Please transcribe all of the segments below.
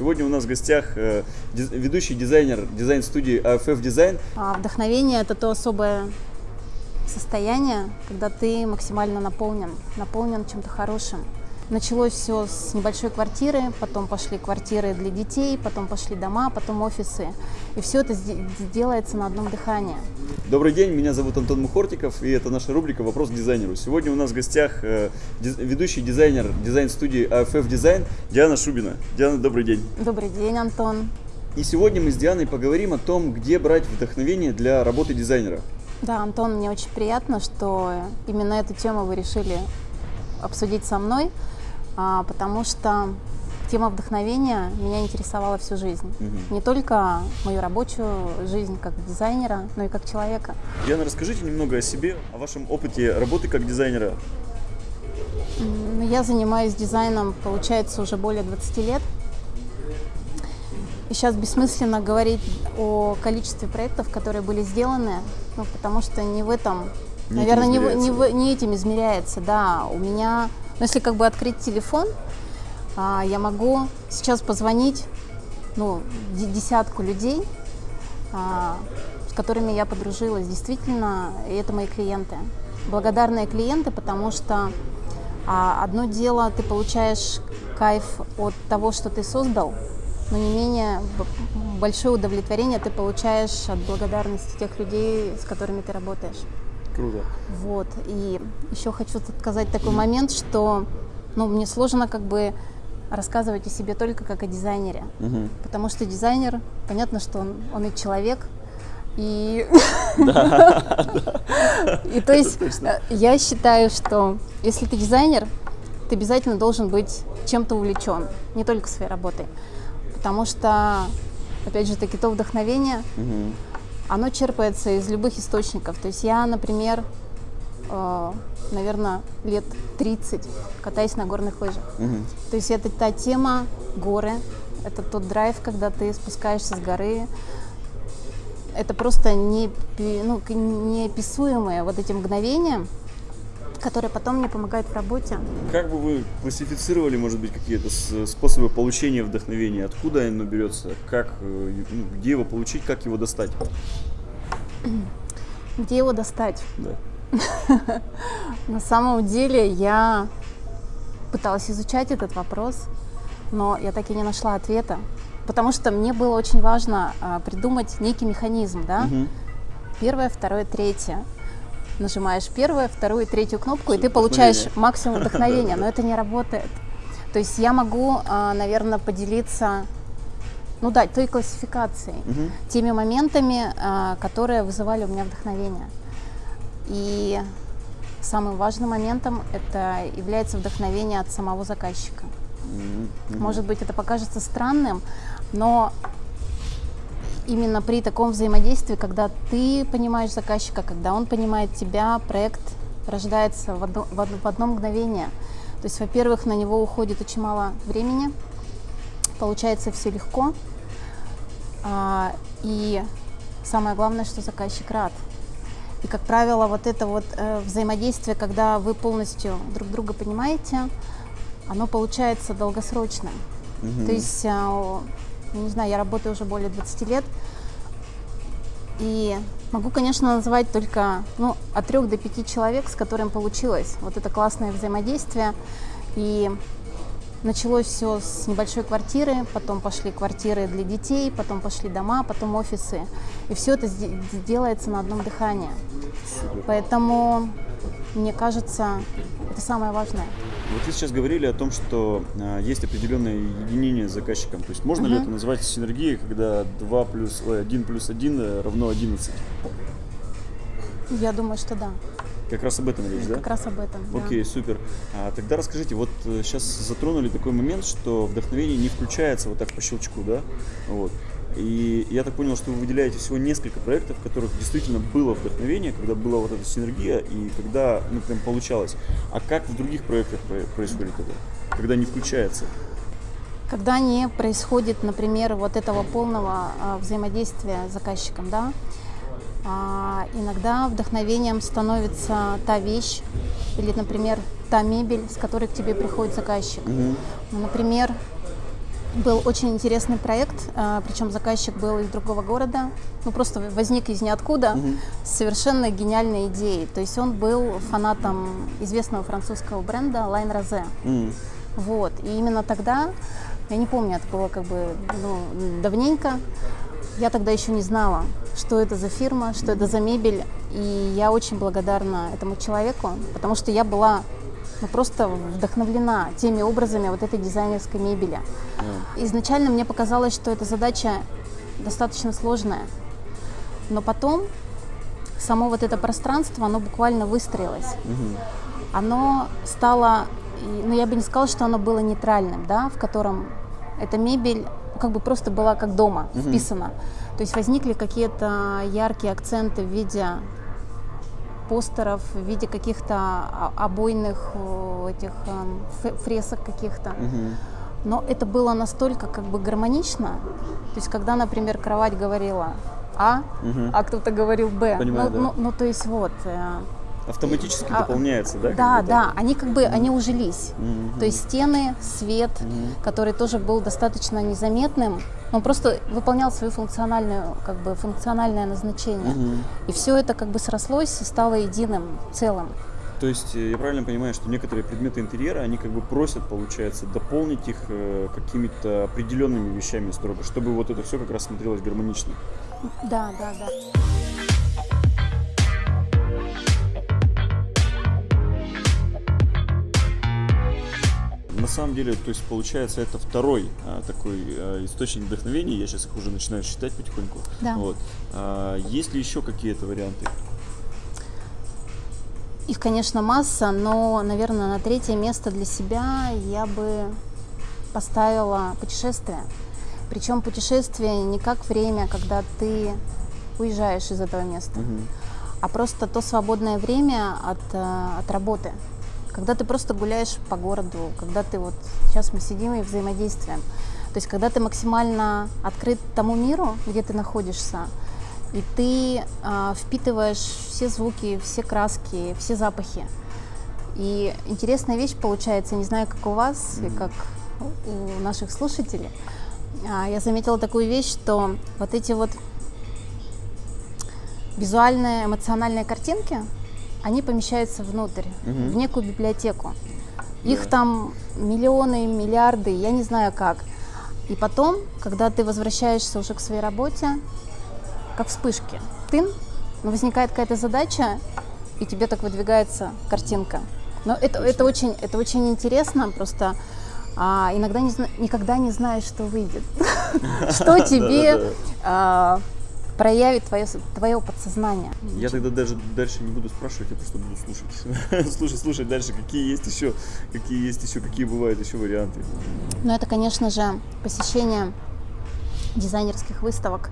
Сегодня у нас в гостях э, ведущий дизайнер дизайн-студии AFF Design. А вдохновение – это то особое состояние, когда ты максимально наполнен, наполнен чем-то хорошим. Началось все с небольшой квартиры, потом пошли квартиры для детей, потом пошли дома, потом офисы. И все это делается на одном дыхании. Добрый день, меня зовут Антон Мухортиков, и это наша рубрика «Вопрос к дизайнеру». Сегодня у нас в гостях э, ведущий дизайнер дизайн-студии AFF Design Диана Шубина. Диана, добрый день. Добрый день, Антон. И сегодня мы с Дианой поговорим о том, где брать вдохновение для работы дизайнера. Да, Антон, мне очень приятно, что именно эту тему вы решили обсудить со мной, а, потому что тема вдохновения меня интересовала всю жизнь. Мгм. Не только мою рабочую жизнь как дизайнера, но и как человека. Диана, расскажите немного о себе, о вашем опыте работы как дизайнера. Я занимаюсь дизайном, получается, уже более 20 лет. И сейчас бессмысленно говорить о количестве проектов, которые были сделаны, ну, потому что не в этом, Не этим наверное, не, не, не этим измеряется, да. У меня, ну, если как бы открыть телефон, а, я могу сейчас позвонить, ну, де- десятку людей, а, с которыми я подружилась, действительно, это мои клиенты. Благодарные клиенты, потому что а, одно дело, ты получаешь кайф от того, что ты создал, но не менее большое удовлетворение ты получаешь от благодарности тех людей, с которыми ты работаешь. Круто. Вот. И еще хочу сказать такой момент, что ну, мне сложно как бы рассказывать о себе только как о дизайнере. Мгм. Потому что дизайнер, понятно, что он, он и человек, и... И то есть э, я считаю, что если ты дизайнер, ты обязательно должен быть чем-то увлечен, не только своей работой. Потому что, опять же таки, то вдохновение. Оно черпается из любых источников. То есть я, например, наверное, лет 30 катаюсь на горных лыжах. Мгм. То есть это та тема горы, это тот драйв, когда ты спускаешься с горы. Это просто не, ну, неописуемые вот эти мгновения, которые потом мне помогают в работе. Как бы вы классифицировали, может быть, какие-то способы получения вдохновения? Откуда оно берется? Как, э, ну, где его получить, как его достать? Где его достать? Да. На самом деле я пыталась изучать этот вопрос, но я так и не нашла ответа. Потому что мне было очень важно а, придумать некий механизм, да? Мгм. Первое, второе, третье. Нажимаешь первую, вторую, третью кнопку, и ты получаешь максимум вдохновения, но это не работает. То есть я могу, наверное, поделиться, ну да, той классификацией, Мгм. теми моментами, а, которые вызывали у меня вдохновение. И самым важным моментом это является вдохновение от самого заказчика. Мгм. Может быть, это покажется странным, но именно при таком взаимодействии, когда ты понимаешь заказчика, когда он понимает тебя, проект рождается в одно, в одно, в одно мгновение. То есть, во-первых, на него уходит очень мало времени, получается все легко, а, и самое главное, что заказчик рад. И, как правило, вот это вот э, взаимодействие, когда вы полностью друг друга понимаете, оно получается долгосрочным. Мгм. То есть, а, не знаю, я работаю уже более 20 лет, и могу, конечно, назвать только ну, от трех до пяти человек, с которым получилось вот это классное взаимодействие. И началось все с небольшой квартиры, потом пошли квартиры для детей, потом пошли дома, потом офисы. И все это делается на одном дыхании. Поэтому, мне кажется, это самое важное. Вот вы сейчас говорили о том, что а, есть определенное единение с заказчиком. То есть можно ли Мгм. это назвать синергией, когда 2 плюс, ой, 1 плюс 1 равно 11? Я думаю, что да. Как раз об этом речь, да? Как раз об этом. да. Окей, супер. А, тогда расскажите, вот сейчас затронули такой момент, что вдохновение не включается вот так по щелчку, да? Вот. И я так понял, что вы выделяете всего несколько проектов, в которых действительно было вдохновение, когда была вот эта синергия и когда ну, прям получалось. А как в других проектах про- происходит это? Когда не включается? Когда не происходит, например, вот этого полного а, взаимодействия с заказчиком, да, а, иногда вдохновением становится та вещь или, например, та мебель, с которой к тебе приходит заказчик. Ну, например, был очень интересный проект, а, причем заказчик был из другого города, ну просто возник из ниоткуда с совершенно гениальной идеей. То есть он был фанатом известного французского бренда Line Rose. Вот. И именно тогда, я не помню, это было как бы ну, давненько, я тогда еще не знала, что это за фирма, что это за мебель. И я очень благодарна этому человеку, потому что я была ну, просто вдохновлена теми образами вот этой дизайнерской мебели. Изначально мне показалось, что эта задача достаточно сложная. Но потом само вот это пространство, оно буквально выстроилось оно стало, ну я бы не сказала, что оно было нейтральным, да, в котором эта мебель как бы просто была как дома вписана. То есть возникли какие-то яркие акценты в виде постеров, в виде каких-то о- обойных э, этих фе- фресок каких-то. Мгм. Но это было настолько как бы гармонично. То есть когда, например, кровать говорила А, Мгм. а кто-то говорил Б. Понимаю, ну, да. ну, ну, то есть вот. Автоматически А, дополняется, да? да, да, они как бы, они ужились. Мгм. То есть стены, свет, Мгм. который тоже был достаточно незаметным, он просто выполнял свою функциональную, как бы, функциональное назначение. Мгм. И все это как бы срослось и стало единым целым. То есть э, я правильно понимаю, что некоторые предметы интерьера, они как бы просят, получается, дополнить их э, какими-то определенными вещами строго, чтобы вот это все как раз смотрелось гармонично. Да, да, да. На самом деле, то есть получается, это второй а, такой а, источник вдохновения. Я сейчас их уже начинаю считать потихоньку. Да. Вот. А, есть ли еще какие-то варианты? Их, конечно, масса, но, наверное, на третье место для себя я бы поставила путешествие. Причем путешествие не как время, когда ты уезжаешь из этого места, Мгм. а просто то свободное время от, э, от работы. Когда ты просто гуляешь по городу, когда ты вот сейчас мы сидим и взаимодействуем. То есть когда ты максимально открыт тому миру, где ты находишься, и ты а, впитываешь все звуки, все краски, все запахи. И интересная вещь получается, не знаю, как у вас и как у наших слушателей. А, Я заметила такую вещь, что вот эти вот визуальные, эмоциональные картинки, они помещаются внутрь, Мгм. в некую библиотеку. Их Да. там миллионы, миллиарды, я не знаю как. И потом, когда ты возвращаешься уже к своей работе, как вспышки, ну, возникает какая-то задача, и тебе так выдвигается картинка. Но это, это, очень, это очень интересно, просто а, иногда не, никогда не знаешь, что выйдет, что тебе проявит твое, твое подсознание. Я тогда даже дальше не буду спрашивать, я просто буду слушать. слушать, слушать дальше, какие есть еще, какие есть еще, какие бывают еще варианты. Ну, это, конечно же, посещение дизайнерских выставок.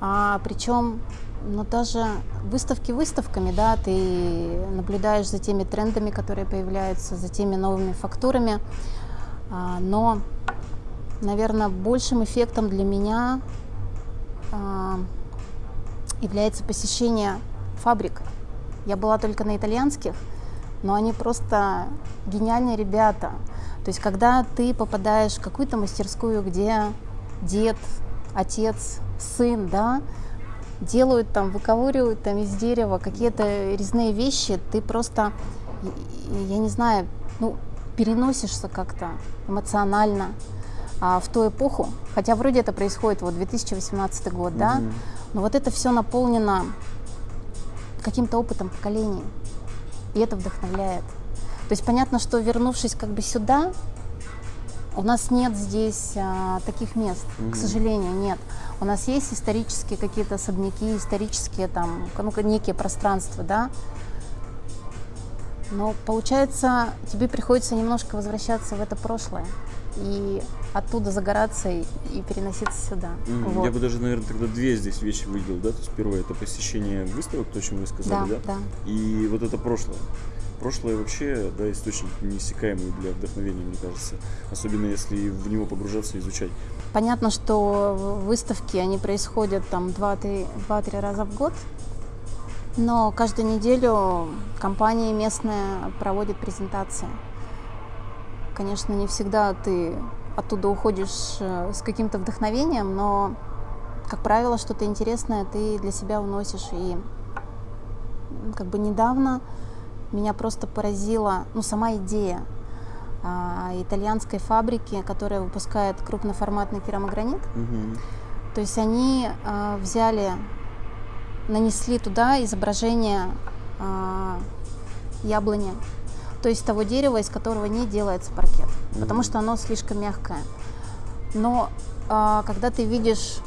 А, причем, ну, даже выставки выставками, да, ты наблюдаешь за теми трендами, которые появляются, за теми новыми фактурами. А, но, наверное, большим эффектом для меня является посещение фабрик. Я была только на итальянских, но они просто гениальные ребята. То есть, когда ты попадаешь в какую-то мастерскую, где дед, отец, сын, да, делают там, выковыривают там из дерева какие-то резные вещи, ты просто, я не знаю, ну, переносишься как-то эмоционально а, в ту эпоху, хотя вроде это происходит вот 2018 год, да, Мгм. но вот это все наполнено каким-то опытом поколений, и это вдохновляет. То есть понятно, что вернувшись как бы сюда, у нас нет здесь а, таких мест, Мгм. к сожалению, нет. У нас есть исторические какие-то особняки, исторические там, ну, некие пространства, да. Но получается, тебе приходится немножко возвращаться в это прошлое и оттуда загораться и, и переноситься сюда. Мгм. Вот. Я бы даже, наверное, тогда две здесь вещи выделил, да? То есть первое это посещение выставок, то, о чем вы сказали, Да, да? да. И вот это прошлое. Прошлое вообще, да, источник неиссякаемый для вдохновения, мне кажется. Особенно если в него погружаться и изучать. Понятно, что выставки, они происходят там 2-3 2-3 раза в год, но каждую неделю компании местные проводят презентации. Конечно, не всегда ты оттуда уходишь э, с каким-то вдохновением, но, как правило, что-то интересное ты для себя уносишь. И как бы недавно меня просто поразила ну, сама идея а, итальянской фабрики, которая выпускает крупноформатный керамогранит. Мгм. То есть они а, взяли, нанесли туда изображение а, яблони, то есть того дерева, из которого не делается паркет, потому Мгм. что оно слишком мягкое. Но а, когда ты видишь,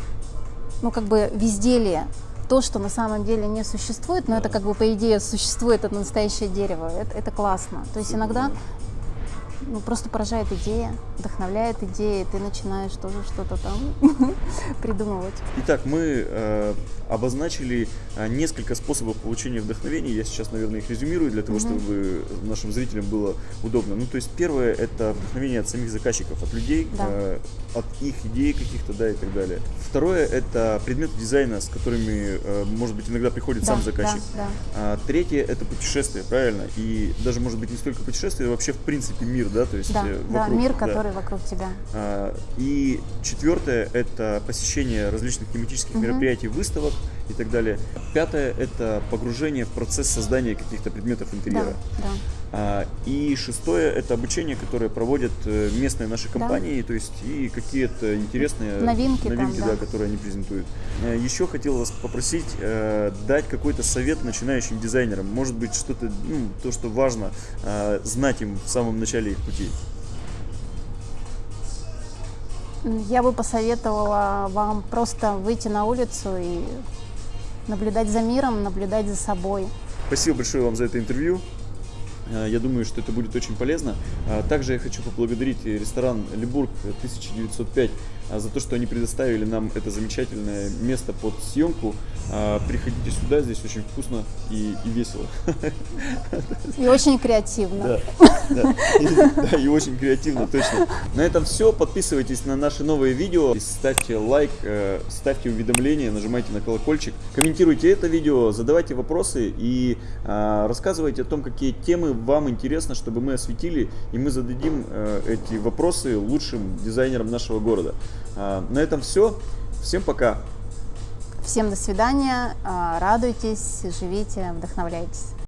ну как бы везде то, что на самом деле не существует, но это как бы по идее существует, это настоящее дерево, это, это классно. То есть иногда да. Ну, просто поражает идея, вдохновляет идея, и ты начинаешь тоже что-то там придумывать. Итак, мы э, обозначили э, несколько способов получения вдохновения. Я сейчас, наверное, их резюмирую для того, Мгм. чтобы нашим зрителям было удобно. Ну, то есть первое это вдохновение от самих заказчиков, от людей, Да. э, от их идей каких-то, да, и так далее. Второе это предметы дизайна, с которыми, э, может быть, иногда приходит сам Да, заказчик. да, да. А третье это путешествие, правильно? И даже, может быть, не столько путешествие, а вообще, в принципе, мир, да, то есть Да, э, да, вокруг, мир, да. который вокруг тебя. А, И четвертое – это посещение различных тематических Мгм. мероприятий, выставок и так далее. Пятое – это погружение в процесс создания каких-то предметов Да, интерьера. да. А, И шестое – это обучение, которое проводят э, местные наши Да. компании, то есть и какие-то интересные Новинки там, новинки да. да, которые они презентуют. Э, Еще хотел вас попросить э, дать какой-то совет начинающим дизайнерам. Может быть, что-то, ну, то, что важно э, знать им в самом начале их пути. Я бы посоветовала вам просто выйти на улицу и наблюдать за миром, наблюдать за собой. Спасибо большое вам за это интервью. Э, Я думаю, что это будет очень полезно. А Также я хочу поблагодарить ресторан Лебург 1905 а, за то, что они предоставили нам это замечательное место под съемку. А, Приходите сюда, здесь очень вкусно и, и весело. И очень креативно. Да, да. И, да, и очень креативно, точно. На этом все. Подписывайтесь на наши новые видео, ставьте лайк, э, ставьте уведомления, нажимайте на колокольчик, комментируйте это видео, задавайте вопросы и а, рассказывайте о том, какие темы вам интересно, чтобы мы осветили, и мы зададим э, эти вопросы лучшим дизайнерам нашего города. А, на этом все. Всем пока. Всем до свидания, а, радуйтесь, живите, вдохновляйтесь.